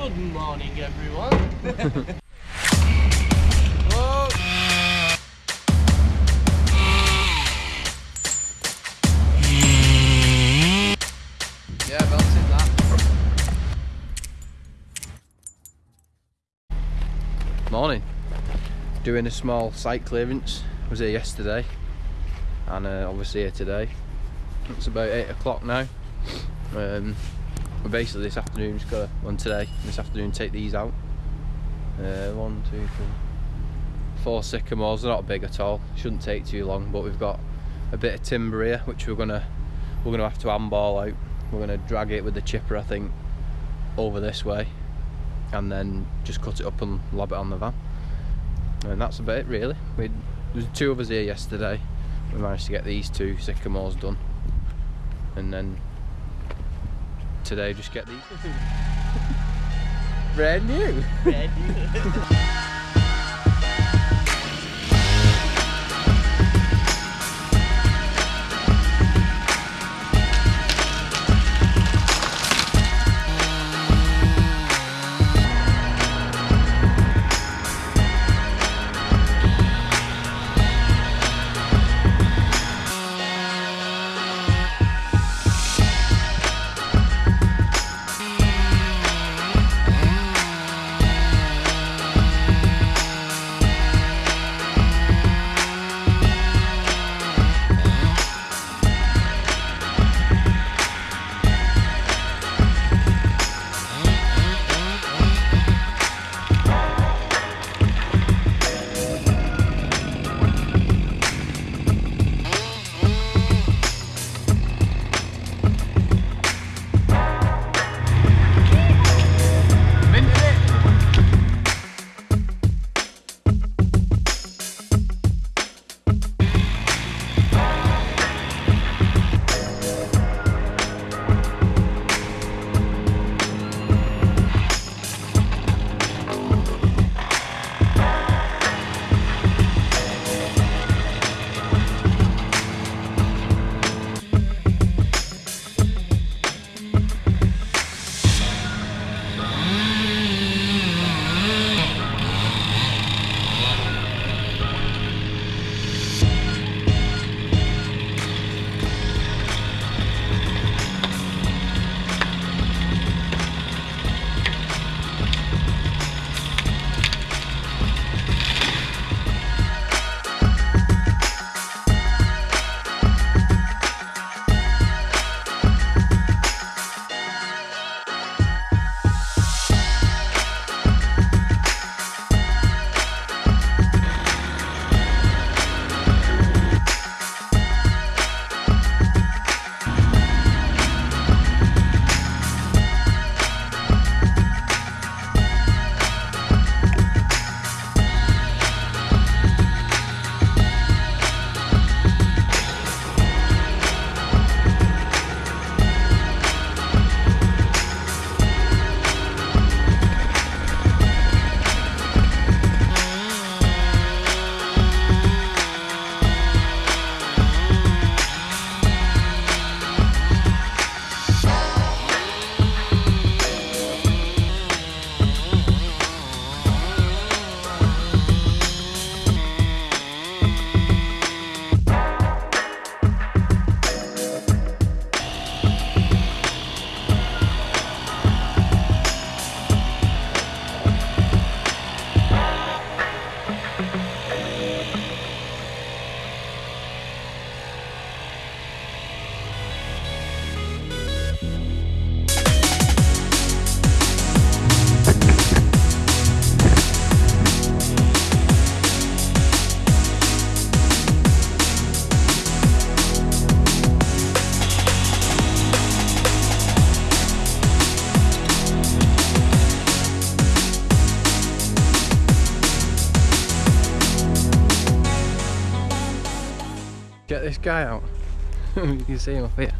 Good morning, everyone. Whoa! Yeah, belted that. Morning. Doing a small site clearance. Was here yesterday, and uh, obviously here today. It's about eight o'clock now. Um, but basically this afternoon, just got one today. This afternoon, take these out. Uh, one, two, three, four sycamores. They're not big at all. Shouldn't take too long. But we've got a bit of timber here, which we're gonna we're gonna have to handball out. We're gonna drag it with the chipper, I think, over this way, and then just cut it up and lob it on the van. And that's about it, really. We there was two of us here yesterday. We managed to get these two sycamores done, and then today just get these. Brand new. Get this guy out. you can see him up here.